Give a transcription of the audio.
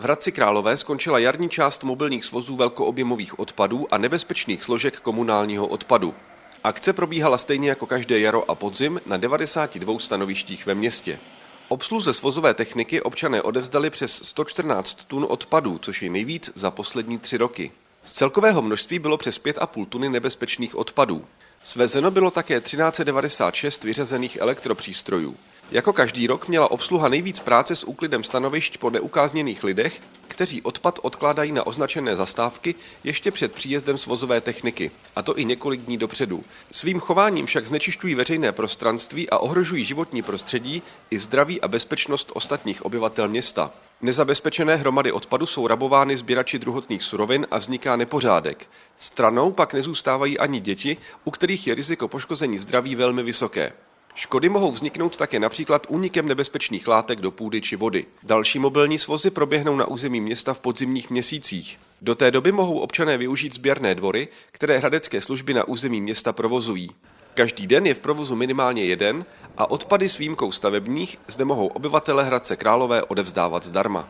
V Hradci Králové skončila jarní část mobilních svozů velkoobjemových odpadů a nebezpečných složek komunálního odpadu. Akce probíhala stejně jako každé jaro a podzim na 92 stanovištích ve městě. Obsluze svozové techniky občané odevzdali přes 114 tun odpadů, což je nejvíc za poslední tři roky. Z celkového množství bylo přes 5,5 tuny nebezpečných odpadů. Svezeno bylo také 1396 vyřazených elektropřístrojů. Jako každý rok měla obsluha nejvíc práce s úklidem stanovišť po neukázněných lidech, kteří odpad odkládají na označené zastávky ještě před příjezdem svozové techniky, a to i několik dní dopředu. Svým chováním však znečišťují veřejné prostranství a ohrožují životní prostředí i zdraví a bezpečnost ostatních obyvatel města. Nezabezpečené hromady odpadu jsou rabovány sběrači druhotných surovin a vzniká nepořádek. Stranou pak nezůstávají ani děti, u kterých je riziko poškození zdraví velmi vysoké. Škody mohou vzniknout také například únikem nebezpečných látek do půdy či vody. Další mobilní svozy proběhnou na území města v podzimních měsících. Do té doby mohou občané využít sběrné dvory, které hradecké služby na území města provozují. Každý den je v provozu minimálně jeden a odpady s výjimkou stavebních zde mohou obyvatele Hradce Králové odevzdávat zdarma.